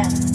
Yeah.